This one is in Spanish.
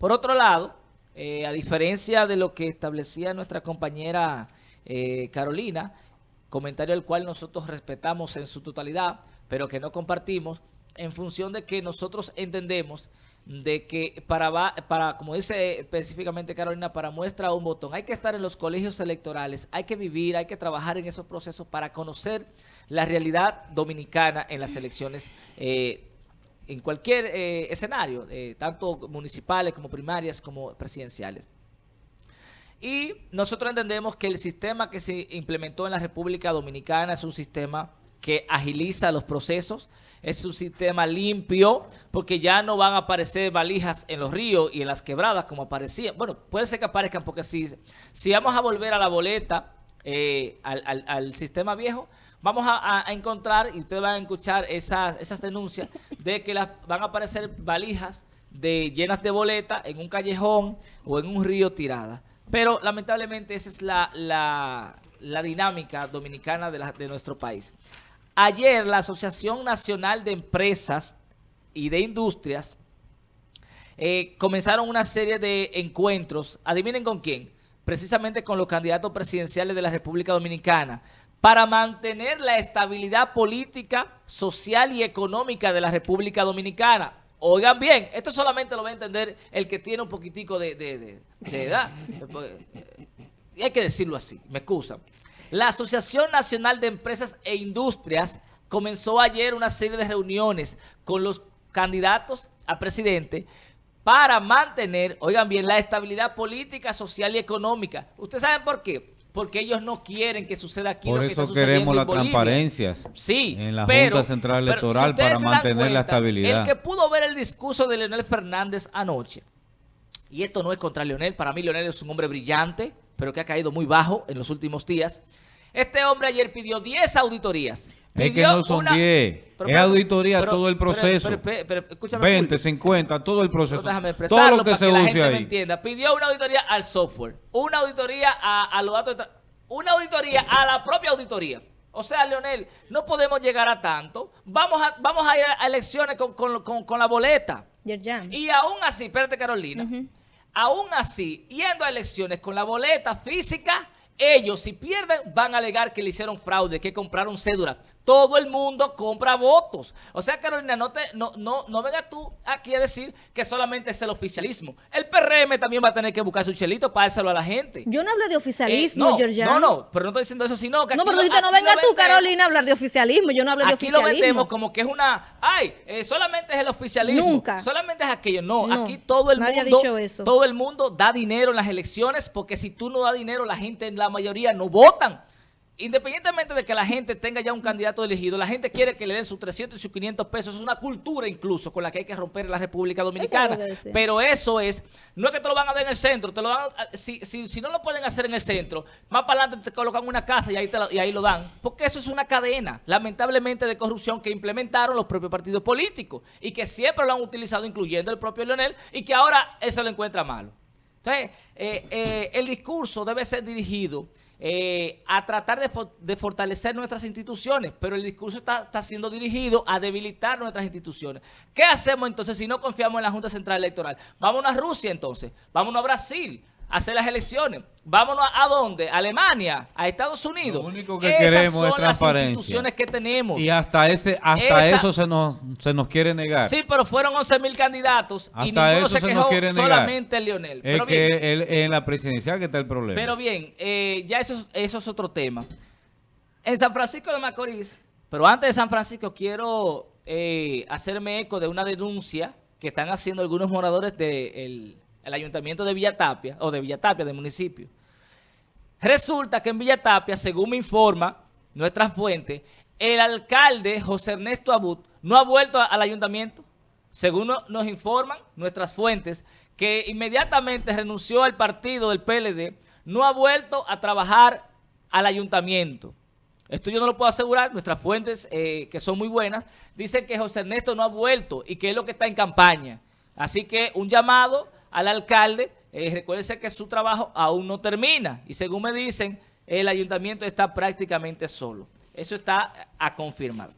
Por otro lado, eh, a diferencia de lo que establecía nuestra compañera eh, Carolina, comentario el cual nosotros respetamos en su totalidad, pero que no compartimos, en función de que nosotros entendemos de que para, para, como dice específicamente Carolina, para muestra un botón, hay que estar en los colegios electorales, hay que vivir, hay que trabajar en esos procesos para conocer la realidad dominicana en las elecciones eh, en cualquier eh, escenario, eh, tanto municipales como primarias como presidenciales. Y nosotros entendemos que el sistema que se implementó en la República Dominicana es un sistema que agiliza los procesos, es un sistema limpio, porque ya no van a aparecer valijas en los ríos y en las quebradas como aparecían. Bueno, puede ser que aparezcan porque si, si vamos a volver a la boleta, eh, al, sistema viejo, vamos a, encontrar, y ustedes van a escuchar esas, esas denuncias, de que las, van a aparecer valijas de, llenas de boleta en un callejón o en un río tirada. Pero lamentablemente esa es la, la, dinámica dominicana de, de nuestro país. Ayer la Asociación Nacional de Empresas y de Industrias eh, comenzaron una serie de encuentros, adivinen con quién, precisamente con los candidatos presidenciales de la República Dominicana, para mantener la estabilidad política, social y económica de la República Dominicana. Oigan bien, esto solamente lo va a entender el que tiene un poquitico de, de edad. Y hay que decirlo así, me excusan. La Asociación Nacional de Empresas e Industrias comenzó ayer una serie de reuniones con los candidatos a presidente para mantener, oigan bien, la estabilidad política, social y económica. ¿Ustedes saben por qué? Porque ellos no quieren que suceda aquí por lo que está sucediendo queremos las transparencias sí, en la Junta Central Electoral para mantener la estabilidad. El que pudo ver el discurso de Leonel Fernández anoche, y esto no es contra Leonel, para mí Leonel es un hombre brillante, pero que ha caído muy bajo en los últimos días. Este hombre ayer pidió 10 auditorías. es que no son 10. Es auditoría todo el proceso. 20, 50, todo el proceso. todo lo que se use ahí. Me entienda. Pidió una auditoría al software, una auditoría a, los datos, una auditoría a la propia auditoría. O sea, Leonel, no podemos llegar a tanto. Vamos a, vamos a ir a elecciones con, la boleta. Y aún así, espérate Carolina, aún así, yendo a elecciones con la boleta física, ellos si pierden van a alegar que le hicieron fraude, que compraron cédula todo el mundo compra votos. O sea, Carolina, no, te, no, no, no venga tú aquí a decir que solamente es el oficialismo. El PRM también va a tener que buscar su chelito para dárselo a la gente. Yo no hablo de oficialismo, eh, no, No, no, pero no estoy diciendo eso, sino que No, pero tú no venga tú, Carolina, a hablar de oficialismo. Yo no hablo de oficialismo. Aquí lo vendemos como que es una... Ay, eh, solamente es el oficialismo. Nunca. Solamente es aquello. No, aquí todo el mundo... Ha dicho eso. Todo el mundo da dinero en las elecciones porque si tú no das dinero, la gente, la mayoría, no votan independientemente de que la gente tenga ya un candidato elegido, la gente quiere que le den sus 300 y sus 500 pesos. Es una cultura incluso con la que hay que romper en la República Dominicana. Pero eso es, no es que te lo van a dar en el centro, te lo dan, si, si, si no lo pueden hacer en el centro, más para adelante te colocan una casa y ahí, y ahí lo dan. Porque eso es una cadena, lamentablemente, de corrupción que implementaron los propios partidos políticos y que siempre lo han utilizado, incluyendo el propio Leonel, y que ahora eso lo encuentra malo. Entonces, eh, eh, el discurso debe ser dirigido eh, a tratar de, fortalecer nuestras instituciones, pero el discurso está, está, siendo dirigido a debilitar nuestras instituciones. ¿Qué hacemos entonces si no confiamos en la Junta Central Electoral? Vámonos a Rusia entonces, vámonos a Brasil, hacer las elecciones. Vámonos a, dónde? A Alemania, a Estados Unidos. Lo único que queremos es transparencia. Las instituciones que tenemos. Y hasta ese hasta eso se nos, se nos quiere negar. Sí, pero fueron 11 mil candidatos y ninguno se, quejó, solamente Leonel. Es que en la presidencial que está el problema. Pero bien, eh, ya eso, eso es otro tema. En San Francisco de Macorís, pero antes de San Francisco quiero eh, hacerme eco de una denuncia que están haciendo algunos moradores del el ayuntamiento de Villatapia, o de Villatapia, del municipio. Resulta que en Villatapia, según me informa nuestra fuente, el alcalde José Ernesto Abud no ha vuelto al ayuntamiento. Según nos informan nuestras fuentes, que inmediatamente renunció al partido del PLD, no ha vuelto a trabajar al ayuntamiento. Esto yo no lo puedo asegurar, nuestras fuentes, eh, que son muy buenas, dicen que José Ernesto no ha vuelto y que es lo que está en campaña. Así que un llamado al alcalde, eh, que su trabajo aún no termina y según me dicen, el ayuntamiento está prácticamente solo. Eso está a confirmar.